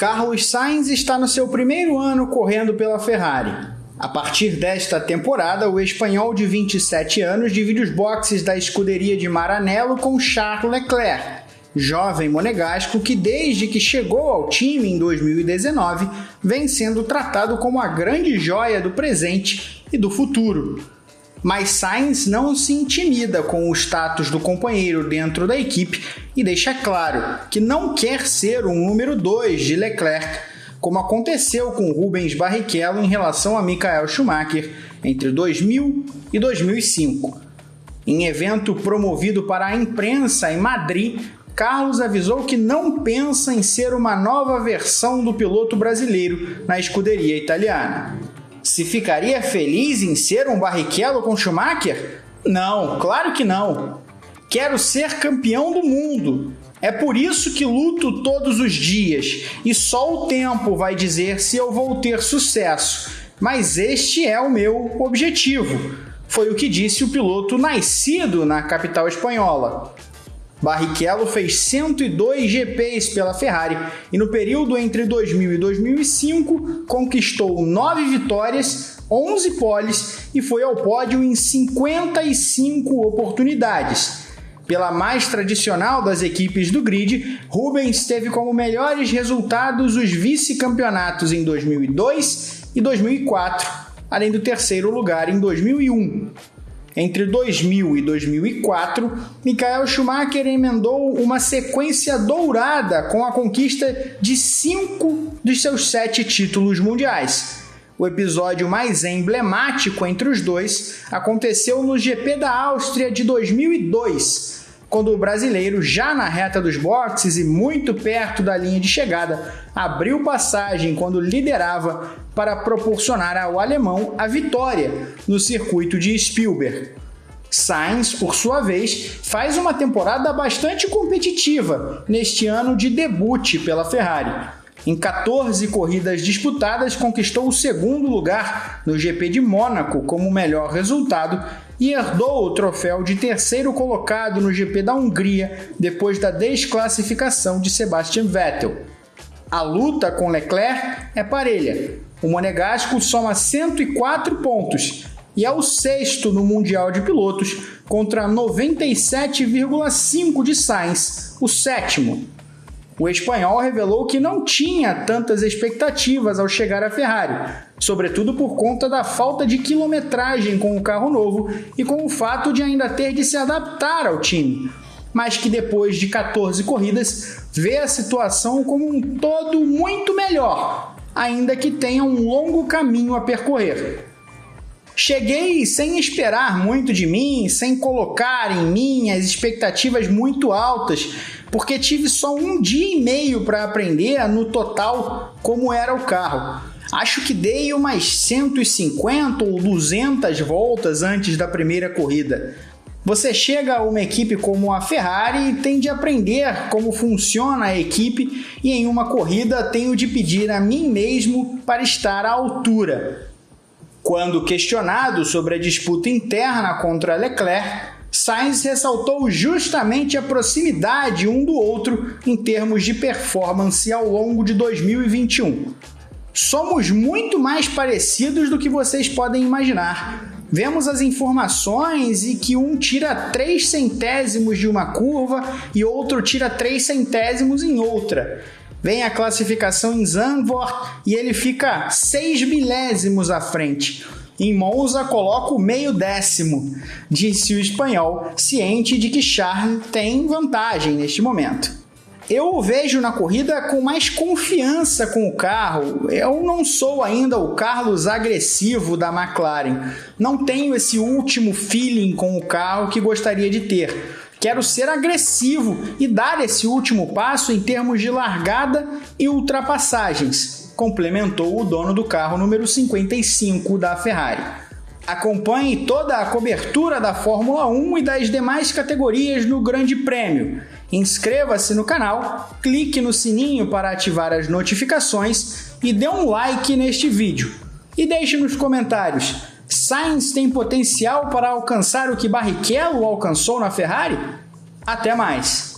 Carlos Sainz está no seu primeiro ano correndo pela Ferrari. A partir desta temporada, o espanhol de 27 anos divide os boxes da escuderia de Maranello com Charles Leclerc, jovem monegasco que, desde que chegou ao time em 2019, vem sendo tratado como a grande joia do presente e do futuro. Mas Sainz não se intimida com o status do companheiro dentro da equipe e deixa claro que não quer ser um número 2 de Leclerc, como aconteceu com Rubens Barrichello em relação a Michael Schumacher entre 2000 e 2005. Em evento promovido para a imprensa em Madrid, Carlos avisou que não pensa em ser uma nova versão do piloto brasileiro na escuderia italiana. Se ficaria feliz em ser um Barrichello com Schumacher? Não, claro que não. Quero ser campeão do mundo. É por isso que luto todos os dias e só o tempo vai dizer se eu vou ter sucesso. Mas este é o meu objetivo. Foi o que disse o piloto nascido na capital espanhola. Barrichello fez 102 GPs pela Ferrari e no período entre 2000 e 2005 conquistou 9 vitórias, 11 poles e foi ao pódio em 55 oportunidades. Pela mais tradicional das equipes do grid, Rubens teve como melhores resultados os vice-campeonatos em 2002 e 2004, além do terceiro lugar em 2001. Entre 2000 e 2004, Michael Schumacher emendou uma sequência dourada com a conquista de cinco dos seus sete títulos mundiais. O episódio mais emblemático entre os dois aconteceu no GP da Áustria de 2002, quando o brasileiro, já na reta dos boxes e muito perto da linha de chegada, abriu passagem quando liderava para proporcionar ao alemão a vitória no circuito de Spielberg. Sainz, por sua vez, faz uma temporada bastante competitiva neste ano de debut pela Ferrari. Em 14 corridas disputadas, conquistou o segundo lugar no GP de Mônaco como melhor resultado e herdou o troféu de terceiro colocado no GP da Hungria depois da desclassificação de Sebastian Vettel. A luta com Leclerc é parelha. O monegasco soma 104 pontos e é o sexto no Mundial de Pilotos contra 97,5 de Sainz, o sétimo. O espanhol revelou que não tinha tantas expectativas ao chegar à Ferrari, sobretudo por conta da falta de quilometragem com o carro novo e com o fato de ainda ter de se adaptar ao time, mas que depois de 14 corridas vê a situação como um todo muito melhor, ainda que tenha um longo caminho a percorrer. Cheguei sem esperar muito de mim, sem colocar em mim as expectativas muito altas, porque tive só um dia e meio para aprender no total como era o carro. Acho que dei umas 150 ou 200 voltas antes da primeira corrida. Você chega a uma equipe como a Ferrari e tem de aprender como funciona a equipe, e em uma corrida tenho de pedir a mim mesmo para estar à altura. Quando questionado sobre a disputa interna contra Leclerc, Sainz ressaltou justamente a proximidade um do outro em termos de performance ao longo de 2021. Somos muito mais parecidos do que vocês podem imaginar. Vemos as informações e que um tira 3 centésimos de uma curva e outro tira 3 centésimos em outra. Vem a classificação em Zandvoort e ele fica 6 milésimos à frente. Em Monza coloca o meio décimo, disse o espanhol, ciente de que Charles tem vantagem neste momento. Eu o vejo na corrida com mais confiança com o carro. Eu não sou ainda o Carlos agressivo da McLaren. Não tenho esse último feeling com o carro que gostaria de ter. Quero ser agressivo e dar esse último passo em termos de largada e ultrapassagens, complementou o dono do carro número 55 da Ferrari. Acompanhe toda a cobertura da Fórmula 1 e das demais categorias no Grande Prêmio. Inscreva-se no canal, clique no sininho para ativar as notificações e dê um like neste vídeo. E deixe nos comentários Sainz tem potencial para alcançar o que Barrichello alcançou na Ferrari? Até mais!